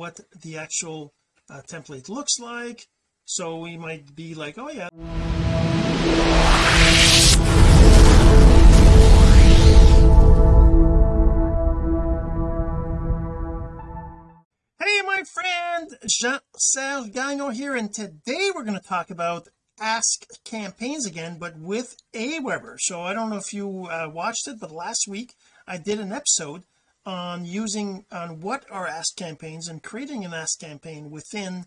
what the actual uh, template looks like. So we might be like oh yeah. Hey my friend Jean-Serge Gagnon here and today we're going to talk about ask campaigns again but with Aweber. So I don't know if you uh, watched it but last week I did an episode on using on what are ask campaigns and creating an ask campaign within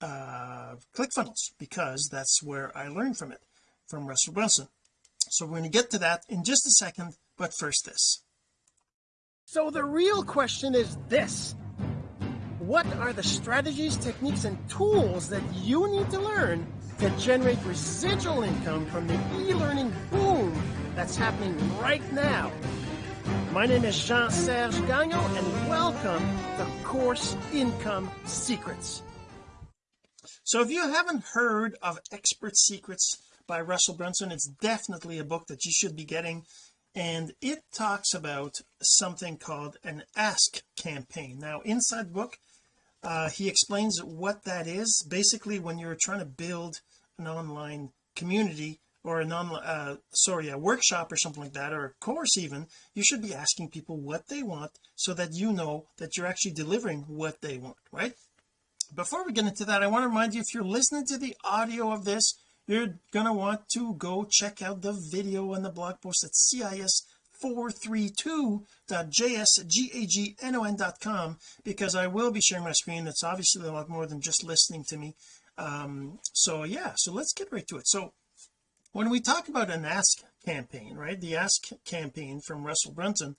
uh ClickFunnels because that's where I learned from it from Russell Brunson. So we're going to get to that in just a second but first this. So the real question is this. What are the strategies techniques and tools that you need to learn to generate residual income from the e-learning boom that's happening right now my name is Jean-Serge Gagnon and welcome to Course Income Secrets. So if you haven't heard of Expert Secrets by Russell Brunson it's definitely a book that you should be getting and it talks about something called an ask campaign. Now inside the book uh, he explains what that is. Basically when you're trying to build an online community or a non uh, sorry a workshop or something like that or a course even you should be asking people what they want so that you know that you're actually delivering what they want right? Before we get into that I want to remind you if you're listening to the audio of this you're gonna want to go check out the video and the blog post at cis 432.jsgagnon.com because I will be sharing my screen. It's obviously a lot more than just listening to me. Um so yeah so let's get right to it. So when we talk about an ask campaign right the ask campaign from Russell Brunson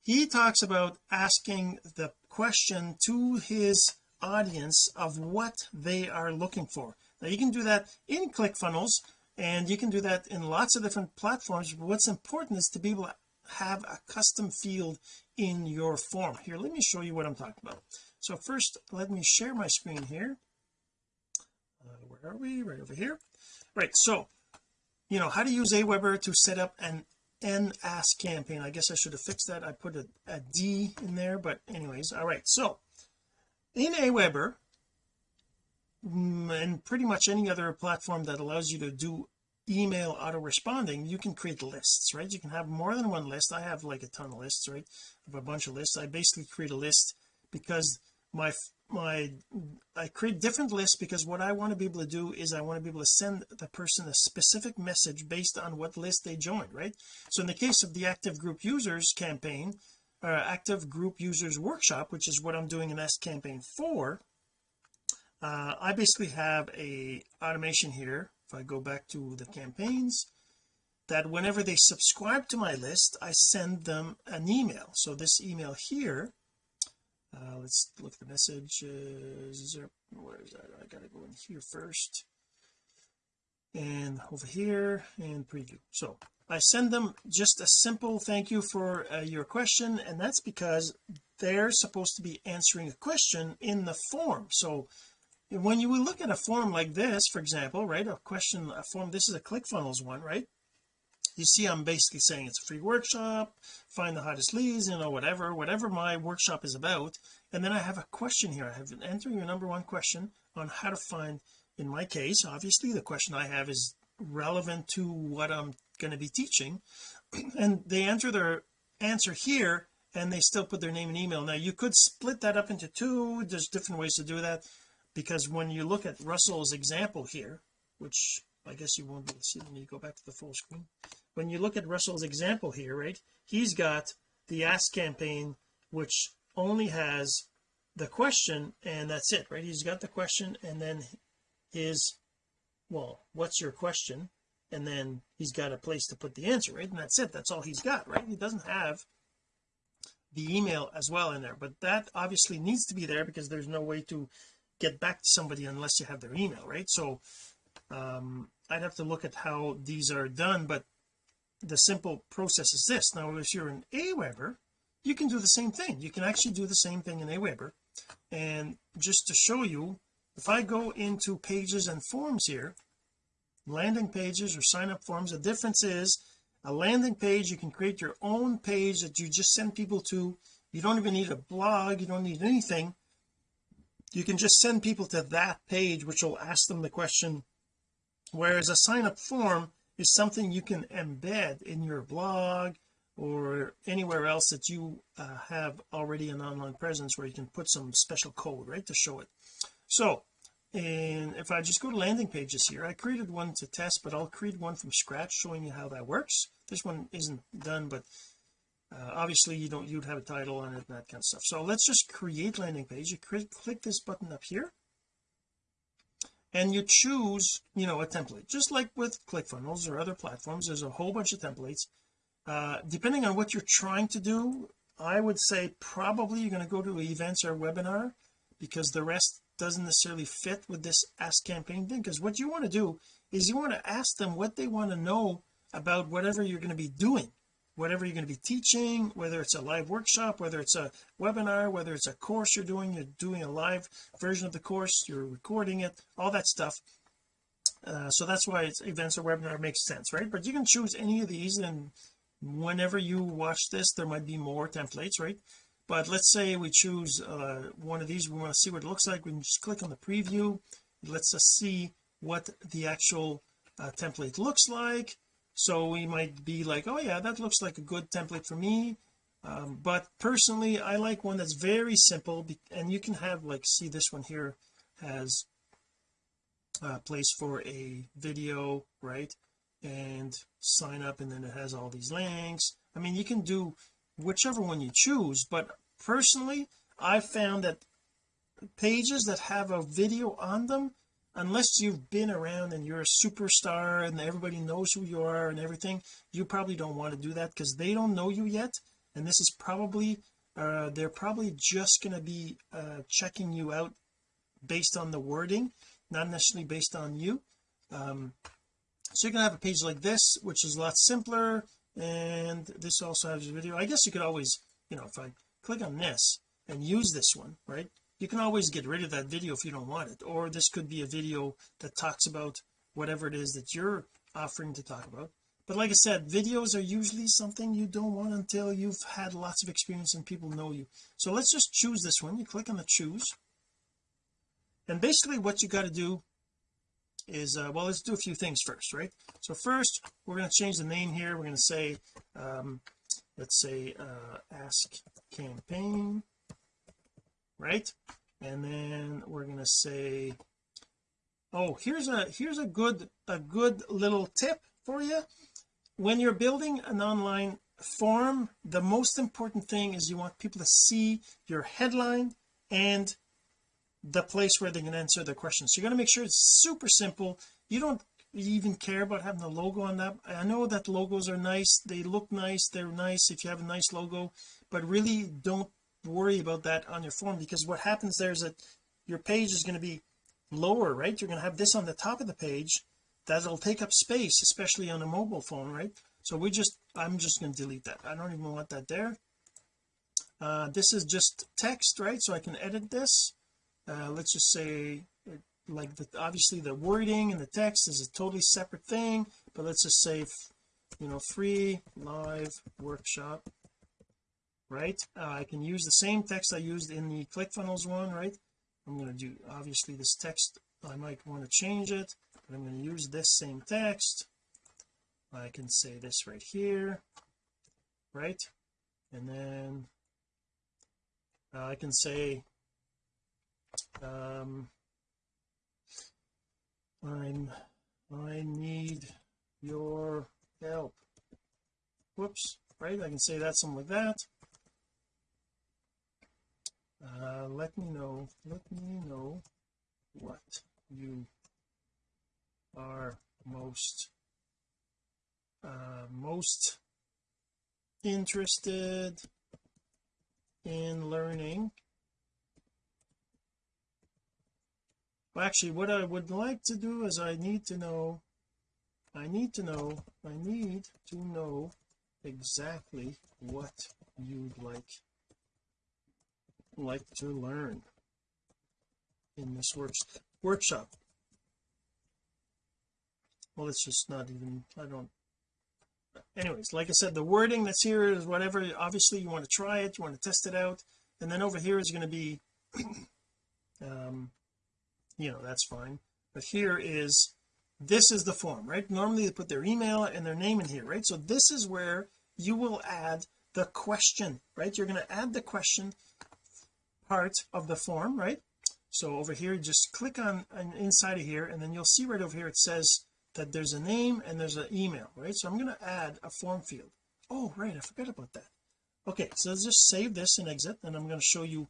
he talks about asking the question to his audience of what they are looking for. Now you can do that in ClickFunnels and you can do that in lots of different platforms but what's important is to be able to have a custom field in your form. Here let me show you what I'm talking about. So first let me share my screen here. Uh, where are we? Right over here. Right so you know how to use Aweber to set up an an ask campaign. I guess I should have fixed that. I put a, a D in there but anyways all right. So in Aweber mm, and pretty much any other platform that allows you to do email auto responding you can create lists right? You can have more than one list. I have like a ton of lists right? Have a bunch of lists. I basically create a list because my my I create different lists because what I want to be able to do is I want to be able to send the person a specific message based on what list they joined right? So in the case of the active group users campaign uh, active group users workshop which is what I'm doing an ask campaign for uh, I basically have a automation here. If I go back to the campaigns that whenever they subscribe to my list I send them an email. So this email here uh, let's look at the message uh, where is that? I gotta go in here first. And over here and preview. So I send them just a simple thank you for uh, your question and that's because they're supposed to be answering a question in the form. So when you look at a form like this for example right a question a form this is a ClickFunnels one right you see I'm basically saying it's a free workshop find the hottest leads you know whatever whatever my workshop is about. And then I have a question here. I have an enter your number one question on how to find in my case obviously the question I have is relevant to what I'm going to be teaching. And they enter their answer here and they still put their name and email. Now you could split that up into two. There's different ways to do that because when you look at Russell's example here which I guess you won't be able to see let me go back to the full screen when you look at Russell's example here right he's got the ask campaign which only has the question and that's it right? He's got the question and then his well what's your question? And then he's got a place to put the answer right? And that's it that's all he's got right? He doesn't have the email as well in there but that obviously needs to be there because there's no way to get back to somebody unless you have their email right? So um I'd have to look at how these are done but the simple process is this. Now if you're in Aweber you can do the same thing. You can actually do the same thing in Aweber. And just to show you if I go into pages and forms here landing pages or sign up forms the difference is a landing page you can create your own page that you just send people to. You don't even need a blog. You don't need anything. You can just send people to that page which will ask them the question whereas a sign up form is something you can embed in your blog or anywhere else that you uh, have already an online presence where you can put some special code right to show it. So and if I just go to landing pages here I created one to test but I'll create one from scratch showing you how that works. This one isn't done but uh, obviously you don't you'd have a title on it and that kind of stuff. So let's just create landing page. You click this button up here and you choose you know a template. Just like with ClickFunnels or other platforms there's a whole bunch of templates. Uh, depending on what you're trying to do I would say probably you're going to go to events or webinar because the rest doesn't necessarily fit with this ask campaign thing. Because what you want to do is you want to ask them what they want to know about whatever you're going to be doing whatever you're going to be teaching whether it's a live workshop whether it's a webinar whether it's a course you're doing you're doing a live version of the course you're recording it all that stuff. Uh, so that's why it's events or webinar makes sense right? But you can choose any of these and whenever you watch this there might be more templates right? But let's say we choose uh, one of these we want to see what it looks like we can just click on the preview. Lets us see what the actual uh, template looks like so we might be like oh yeah that looks like a good template for me. Um, but personally I like one that's very simple and you can have like see this one here has a place for a video right? And sign up and then it has all these links. I mean you can do whichever one you choose but personally I found that pages that have a video on them unless you've been around and you're a superstar and everybody knows who you are and everything you probably don't want to do that because they don't know you yet. And this is probably uh, they're probably just going to be uh, checking you out based on the wording not necessarily based on you. Um, so you're gonna have a page like this which is a lot simpler and this also has a video. I guess you could always you know if I click on this and use this one right you can always get rid of that video if you don't want it or this could be a video that talks about whatever it is that you're offering to talk about. But like I said videos are usually something you don't want until you've had lots of experience and people know you. So let's just choose this one. You click on the choose. And basically what you got to do is uh, well let's do a few things first right? So first we're going to change the name here. We're going to say um let's say uh ask campaign right? And then we're going to say oh here's a here's a good a good little tip for you. When you're building an online form the most important thing is you want people to see your headline and the place where they can answer the questions. So you're going to make sure it's super simple. You don't even care about having a logo on that. I know that logos are nice. They look nice. They're nice if you have a nice logo. But really don't worry about that on your form because what happens there is that your page is going to be lower right? You're going to have this on the top of the page that'll take up space especially on a mobile phone right? So we just I'm just going to delete that. I don't even want that there. Uh, this is just text right? So I can edit this. Uh, let's just say like the, obviously the wording and the text is a totally separate thing but let's just say you know free live workshop right? Uh, I can use the same text I used in the ClickFunnels one right? I'm going to do obviously this text I might want to change it but I'm going to use this same text. I can say this right here right? And then uh, I can say um I'm I need your help. Whoops right? I can say that something like that uh, let me know let me know what you are most uh, most interested in learning. Well actually what I would like to do is I need to know I need to know I need to know exactly what you'd like like to learn in this works workshop. Well it's just not even I don't anyways like I said the wording that's here is whatever obviously you want to try it you want to test it out and then over here is going to be um you know that's fine. But here is this is the form right? Normally they put their email and their name in here right? So this is where you will add the question right? You're going to add the question part of the form right? So over here just click on, on inside of here and then you'll see right over here it says that there's a name and there's an email right? So I'm going to add a form field. Oh right I forgot about that. Okay so let's just save this and exit and I'm going to show you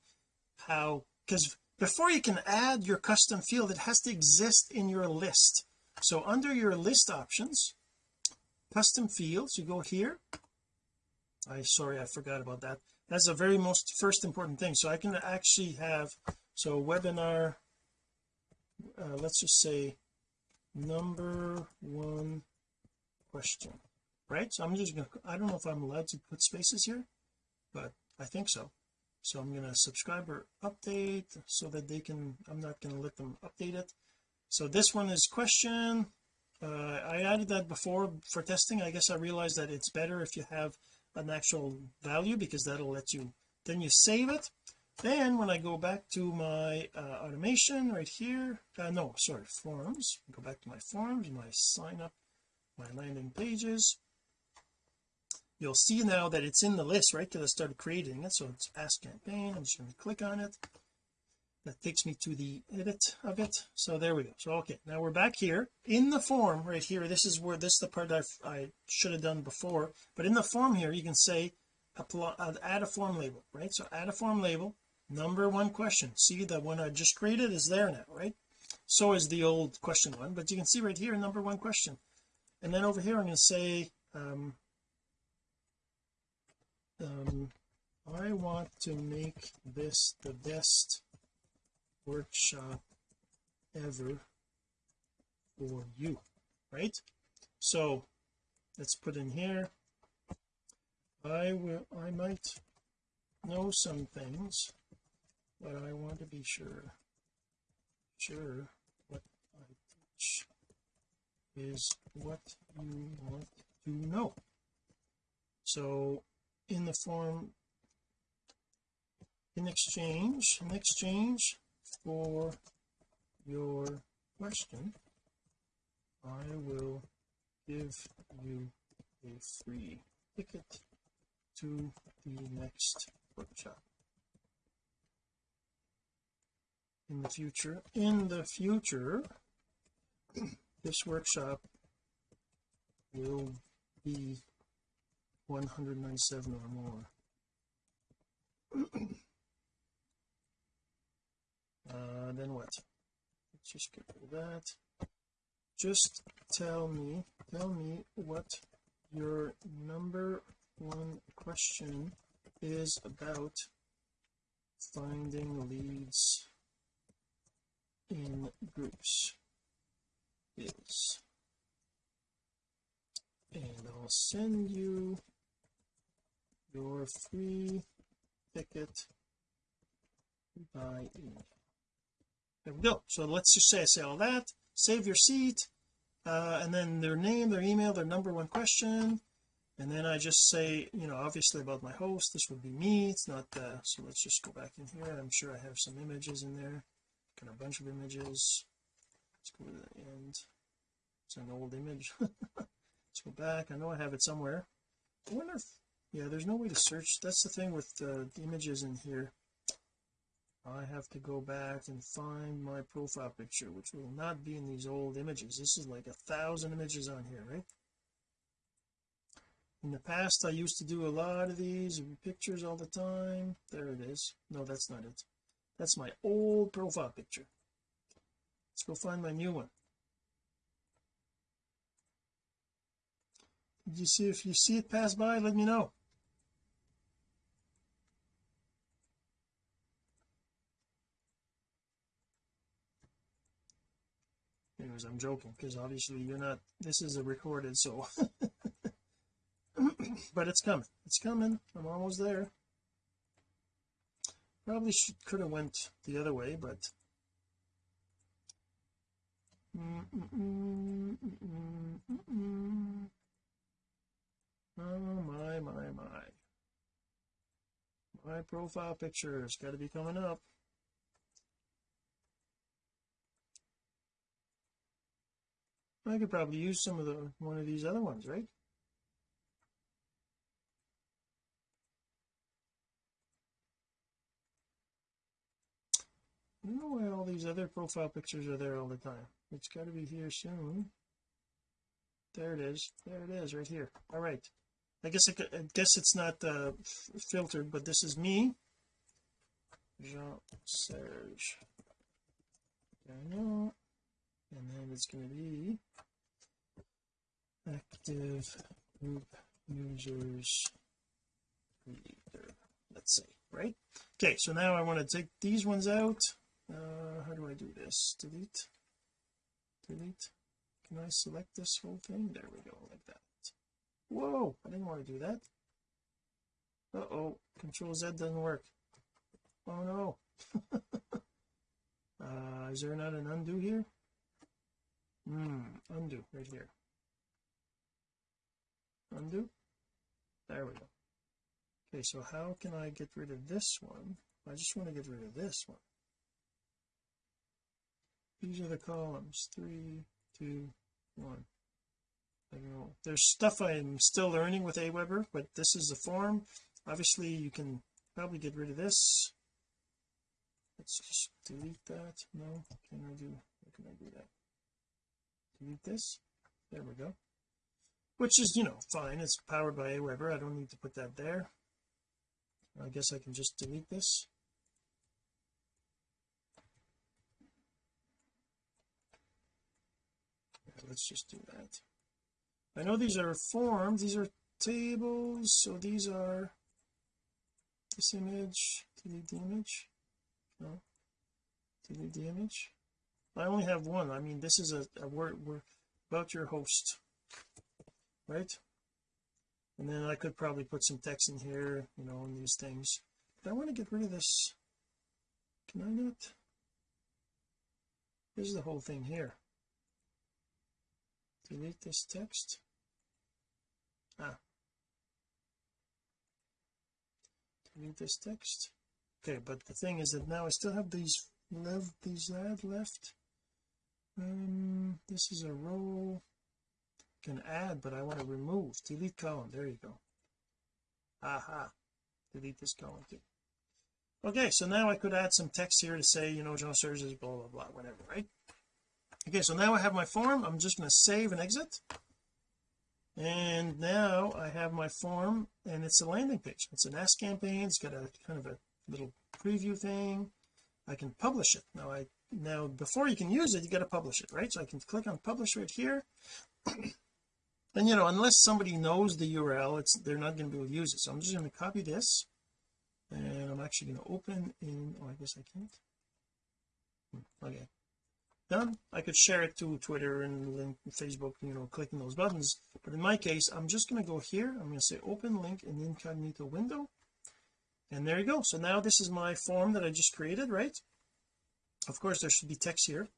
how because before you can add your custom field it has to exist in your list. So under your list options custom fields you go here. I sorry I forgot about that that's the very most first important thing. So I can actually have so webinar uh, let's just say number one question right? So I'm just gonna I don't know if I'm allowed to put spaces here but I think so. So I'm to subscriber update so that they can I'm not to let them update it. So this one is question. Uh, I added that before for testing. I guess I realized that it's better if you have an actual value because that'll let you then you save it. Then when I go back to my uh, automation right here uh, no sorry forms. Go back to my forms my sign up my landing pages. You'll see now that it's in the list right because I started creating it. So it's ask campaign. I'm just going to click on it that takes me to the edit of it. So there we go. So okay now we're back here. In the form right here this is where this is the part I, I should have done before. But in the form here you can say apply, uh, add a form label right? So add a form label. Number one question. See the one I just created is there now right? So is the old question one. But you can see right here number one question. And then over here I'm going to say um, um I want to make this the best workshop ever for you right? So let's put in here I will I might know some things but I want to be sure sure what I teach is what you want to know. So in the form in exchange in exchange for your question I will give you a free ticket to the next workshop. In the future in the future this workshop will be 197 or more uh, then what? Let's just get that. Just tell me tell me what your number one question is about finding leads in groups. Is. And I'll send you your free ticket by email there we go. So let's just say I say all that. Save your seat uh, and then their name their email their number one question. And then I just say you know obviously about my host this would be me. It's not uh, so let's just go back in here. I'm sure I have some images in there. Got a bunch of images. Let's go to the end. It's an old image. Let's go back. I know I have it somewhere. I wonder if yeah there's no way to search. That's the thing with uh, the images in here I have to go back and find my profile picture which will not be in these old images. This is like a thousand images on here right? In the past I used to do a lot of these pictures all the time. There it is. No that's not it. That's my old profile picture. Let's go find my new one. Did you see if you see it pass by let me know anyways I'm joking because obviously you're not this is a recorded so. But it's coming. It's coming. I'm almost there. Probably should could have went the other way but. Mm -mm -mm oh my my my. My profile picture has got to be coming up I could probably use some of the one of these other ones right? I don't know why all these other profile pictures are there all the time? It's got to be here soon. There it is. There it is right here. All right. I guess I, I guess it's not uh, filtered but this is me. Jean Serge and then it's going to be active group users leader let's see right? Okay so now I want to take these ones out. Uh how do I do this? Delete? Delete? Can I select this whole thing? There we go like that. Whoa I didn't want to do that. Uh-oh control Z doesn't work. Oh no. Uh is there not an undo here hmm undo right here. Undo. There we go. Okay so how can I get rid of this one? I just want to get rid of this one. These are the columns. Three two one. There's stuff I'm still learning with Aweber but this is the form. Obviously you can probably get rid of this. Let's just delete that. No can I do how can I do that delete this. There we go. Which is you know fine. It's powered by Aweber I don't need to put that there. I guess I can just delete this. Let's just do that. I know these are forms these are tables. So these are this image delete the image. No. Delete the image I only have one. I mean this is a, a word we're about your host right? And then I could probably put some text in here you know in these things. But I want to get rid of this. Can I not? This is the whole thing here. Delete this text. Ah. Delete this text. Okay but the thing is that now I still have these left these add left um this is a row can add but I want to remove. Delete column. There you go. Aha. Delete this column too. Okay so now I could add some text here to say you know Jean Serge is blah blah blah whatever right? Okay so now I have my form. I'm just going to save and exit. And now I have my form and it's a landing page. It's an ask campaign. It's got a kind of a little preview thing. I can publish it. Now I now before you can use it you got to publish it right? So I can click on publish right here. And you know unless somebody knows the URL it's they're not going to be able to use it. So I'm just going to copy this and I'm actually going to open in oh I guess I can't. Hmm, okay. Done. I could share it to Twitter and link Facebook you know clicking those buttons. But in my case I'm just going to go here. I'm going to say open link in incognito window. And there you go. So now this is my form that I just created right of course there should be text here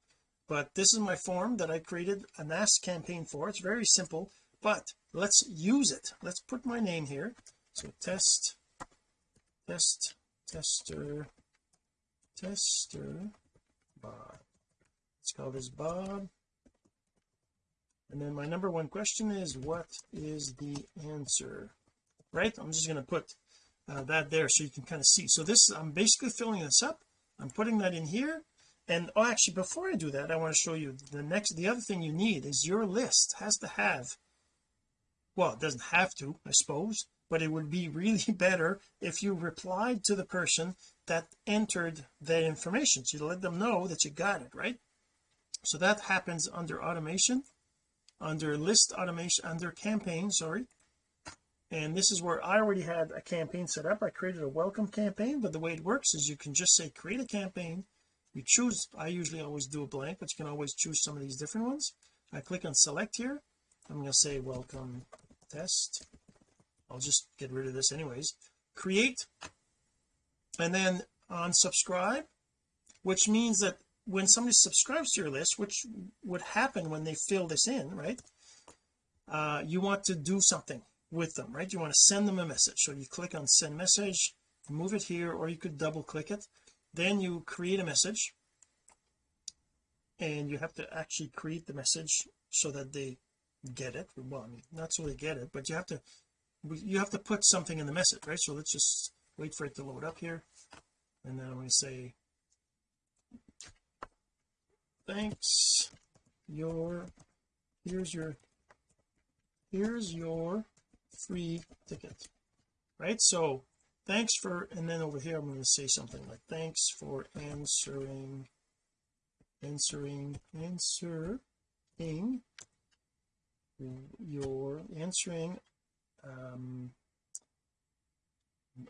but this is my form that I created an ask campaign for. It's very simple but let's use it. Let's put my name here. So test test tester tester Bob. Let's call this Bob. And then my number one question is what is the answer? Right? I'm just going to put uh, that there so you can kind of see. So this I'm basically filling this up. I'm putting that in here and oh actually before I do that I want to show you the next the other thing you need is your list has to have well it doesn't have to I suppose but it would be really better if you replied to the person that entered that information so you let them know that you got it right? So that happens under automation under list automation under campaign sorry. And this is where I already had a campaign set up. I created a welcome campaign but the way it works is you can just say create a campaign you choose I usually always do a blank but you can always choose some of these different ones. I click on select here. I'm going to say welcome test. I'll just get rid of this anyways. Create and then on subscribe which means that when somebody subscribes to your list which would happen when they fill this in right uh you want to do something with them right? You want to send them a message. So you click on send message move it here or you could double click it then you create a message and you have to actually create the message so that they get it. Well I mean not so they get it but you have to you have to put something in the message right? So let's just wait for it to load up here. And then I'm going to say thanks your here's your here's your free ticket. Right? So thanks for and then over here I'm going to say something like thanks for answering answering answering your answering um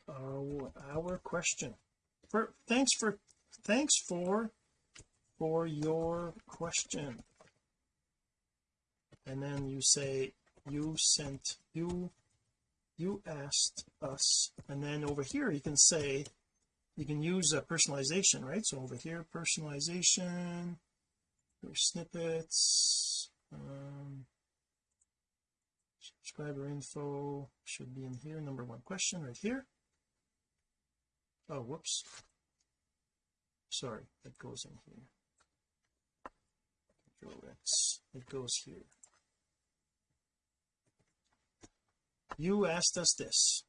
our, our question. For thanks for thanks for for your question. And then you say you sent you you asked us and then over here you can say you can use a personalization right? So over here personalization your snippets um, subscriber info should be in here. Number one question right here. Oh whoops. Sorry it goes in here. It goes here you asked us this.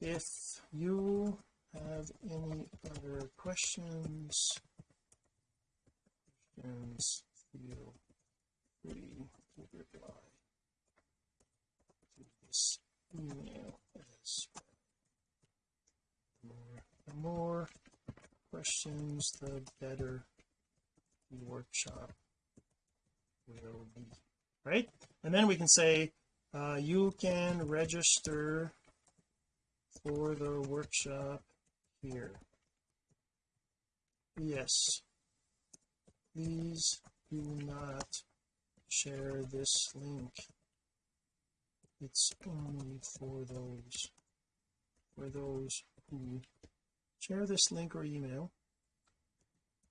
If you have any other questions questions feel free to reply to this email as well. the more, the more questions the better the workshop will be. Right? And then we can say uh, you can register for the workshop here. Yes. Please do not share this link. It's only for those for those who share this link or email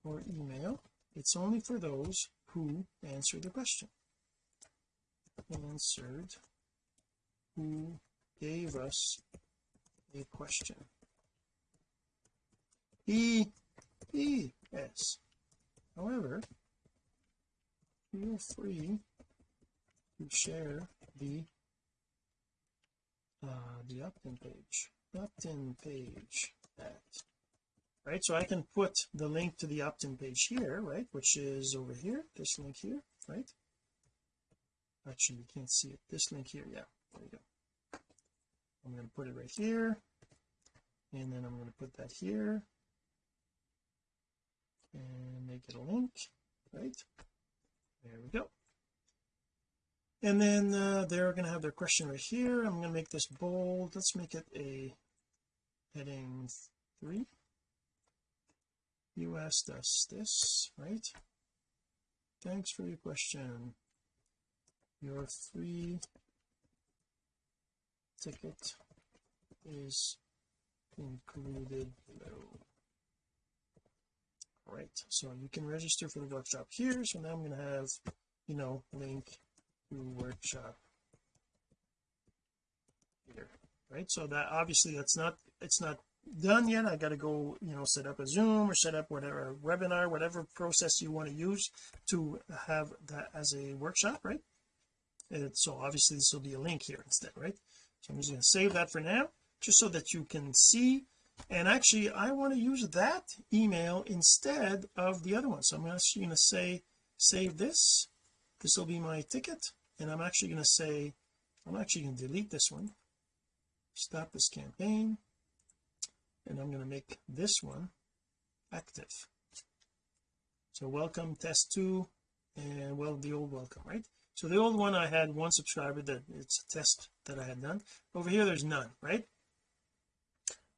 or email. It's only for those who answer the question. Answered who gave us a question. E E S. However feel free to share the uh the opt-in page. Opt-in page at right? So I can put the link to the opt-in page here right? Which is over here this link here right? Actually you can't see it. This link here yeah there you go. I'm going to put it right here and then I'm going to put that here and make it a link right? There we go. And then uh, they're going to have their question right here. I'm going to make this bold. Let's make it a heading three. You asked us this right? Thanks for your question. Your free ticket is included below. All right so you can register for the workshop here so now I'm going to have you know link to workshop here right? So that obviously that's not it's not done yet I got to go you know set up a zoom or set up whatever webinar whatever process you want to use to have that as a workshop right? And so obviously this will be a link here instead right so I'm just going to save that for now just so that you can see. And actually I want to use that email instead of the other one. So I'm actually going to say save this. This will be my ticket. And I'm actually going to say I'm actually going to delete this one. Stop this campaign. And I'm going to make this one active. So welcome test two and well the old welcome right? So the old one I had one subscriber that it's a test that I had done over here there's none right?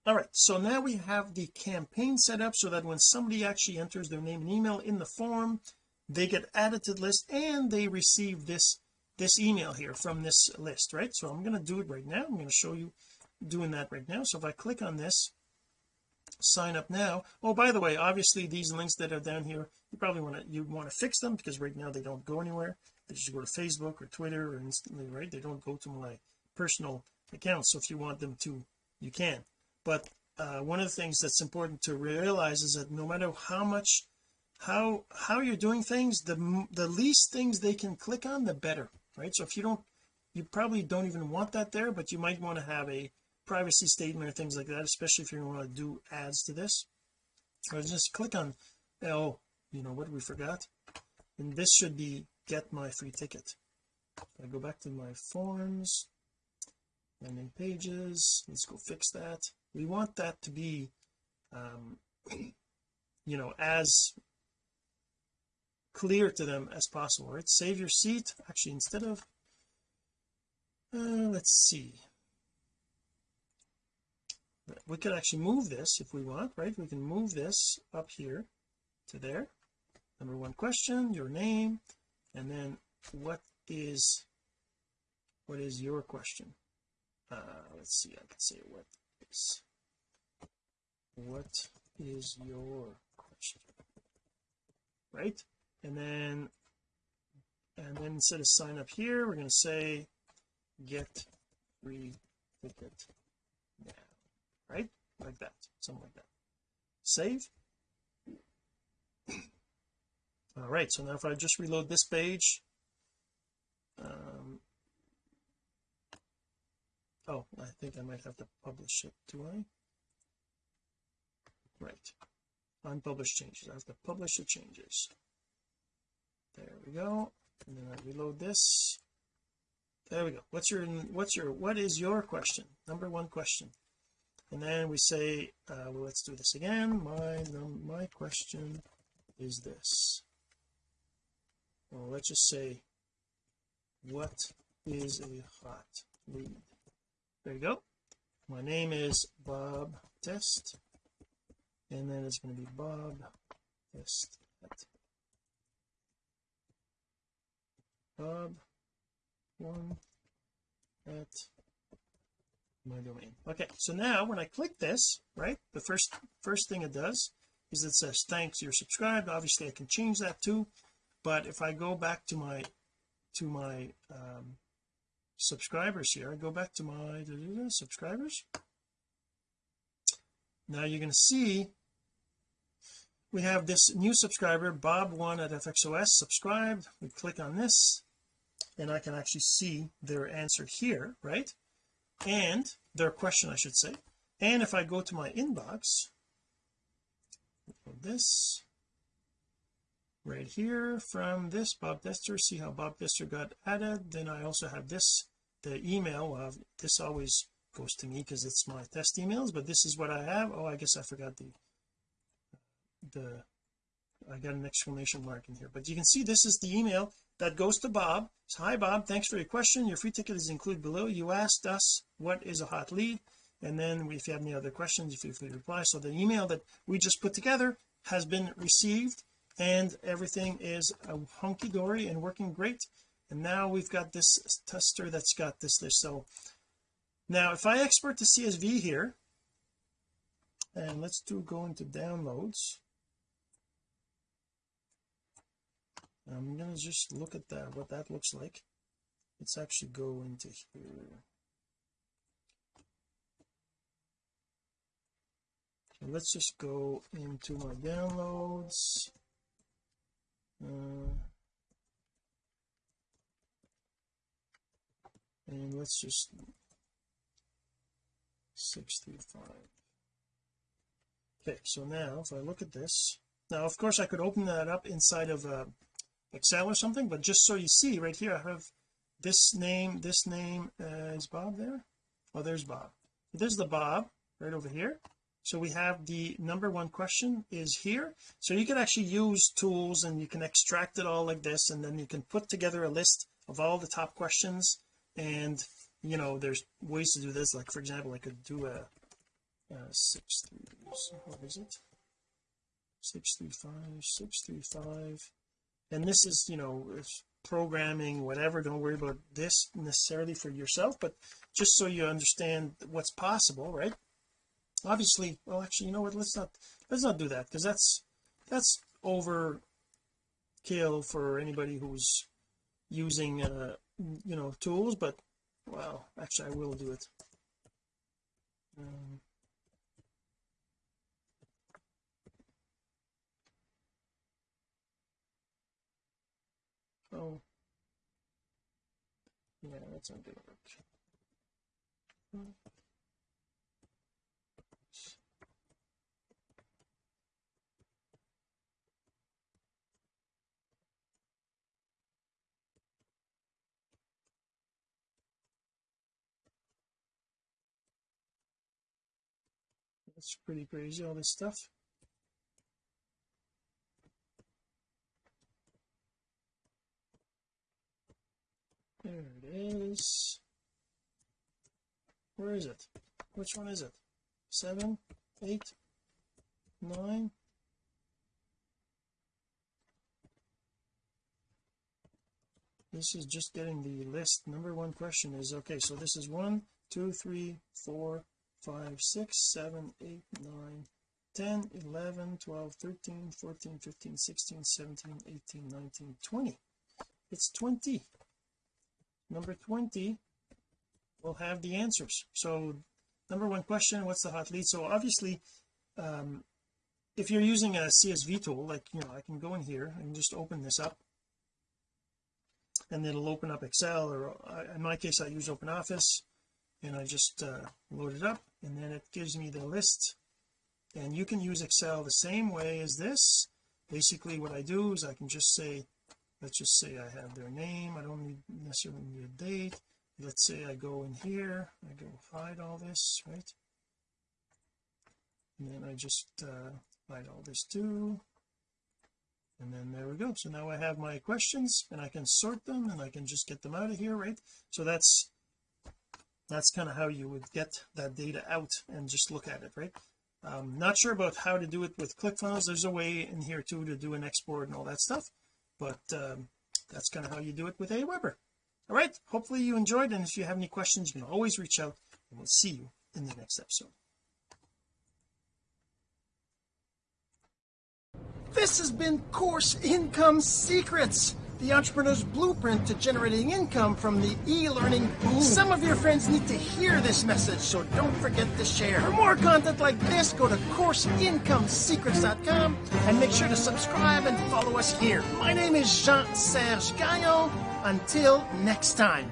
All right so now we have the campaign set up so that when somebody actually enters their name and email in the form they get added to the list and they receive this this email here from this list right? So I'm going to do it right now. I'm going to show you doing that right now. So if I click on this sign up now. Oh by the way obviously these links that are down here you probably want to you want to fix them because right now they don't go anywhere. They just go to Facebook or Twitter or instantly right? They don't go to my personal accounts so if you want them to you can. But uh, one of the things that's important to realize is that no matter how much how how you're doing things the the least things they can click on the better right? So if you don't you probably don't even want that there but you might want to have a privacy statement or things like that especially if you want to do ads to this. Or just click on oh you know what we forgot. And this should be get my free ticket. I go back to my forms landing pages. Let's go fix that. We want that to be um you know as clear to them as possible right? Save your seat. Actually instead of uh, let's see. We could actually move this if we want right? We can move this up here to there. Number one question your name and then what is what is your question uh let's see I can say what is what is your question? Right? And then and then instead of sign up here we're going to say get free ticket now. Right? Like that something like that. Save. All right so now if I just reload this page um oh I think I might have to publish it. Do I? Right. Unpublished changes. I have to publish the changes. There we go. And then I reload this. There we go. What's your what's your what is your question? Number one question. And then we say uh, well let's do this again. My my question is this. Well let's just say what is a hot lead there you go. My name is Bob Test and then it's going to be Bob Test at Bob one at my domain. Okay so now when I click this right the first first thing it does is it says thanks you're subscribed. Obviously I can change that too but if I go back to my to my um, subscribers here. I go back to my subscribers. Now you're going to see we have this new subscriber Bob1 at FXOS subscribed. We click on this and I can actually see their answer here right? And their question I should say. And if I go to my inbox this right here from this Bob Tester see how Bob Tester got added? Then I also have this the email of this always goes to me because it's my test emails but this is what I have. Oh I guess I forgot the the I got an exclamation mark in here. But you can see this is the email that goes to Bob. So, hi Bob. Thanks for your question. Your free ticket is included below. You asked us what is a hot lead and then if you have any other questions feel free to reply. So the email that we just put together has been received and everything is hunky-dory and working great and now we've got this tester that's got this list so now if I export the CSV here and let's do go into downloads. I'm gonna just look at that what that looks like. Let's actually go into here. Let's just go into my downloads. Uh, and let's just 635 okay so now if I look at this now of course I could open that up inside of uh, Excel or something but just so you see right here I have this name this name uh, is Bob there. Oh there's Bob. There's the Bob right over here. So we have the number one question is here. So you can actually use tools and you can extract it all like this and then you can put together a list of all the top questions and you know there's ways to do this like for example I could do a, a six three what is it? Six three five six three five. And this is you know programming whatever don't worry about this necessarily for yourself but just so you understand what's possible right? Obviously well actually you know what let's not let's not do that because that's that's overkill for anybody who's using uh Mm, you know tools but well actually I will do it. Um, oh. Yeah that's not good. That's pretty crazy all this stuff. There it is. Where is it? Which one is it? Seven eight nine? This is just getting the list. Number one question is okay so this is one two three four five six seven eight nine 10 11 12 13 14 15 16 17 18 19 20 it's 20 number 20 will have the answers. So number one question what's the hot lead? So obviously um, if you're using a CSV tool like you know I can go in here and just open this up. And it'll open up Excel or uh, in my case I use OpenOffice and I just uh, load it up and then it gives me the list. And you can use Excel the same way as this. Basically what I do is I can just say let's just say I have their name. I don't need necessarily need a date. Let's say I go in here. I go hide all this right? And then I just uh, hide all this too. And then there we go. So now I have my questions and I can sort them and I can just get them out of here right? So that's that's kind of how you would get that data out and just look at it right? Um not sure about how to do it with ClickFunnels there's a way in here too to do an export and all that stuff but um, that's kind of how you do it with Aweber. All right hopefully you enjoyed and if you have any questions you can always reach out and we'll see you in the next episode. This has been course income secrets the entrepreneur's blueprint to generating income from the e-learning boom. Some of your friends need to hear this message so don't forget to share. For more content like this go to courseincomesecrets.com and make sure to subscribe and follow us here. My name is Jean-Serge Gagnon. Until next time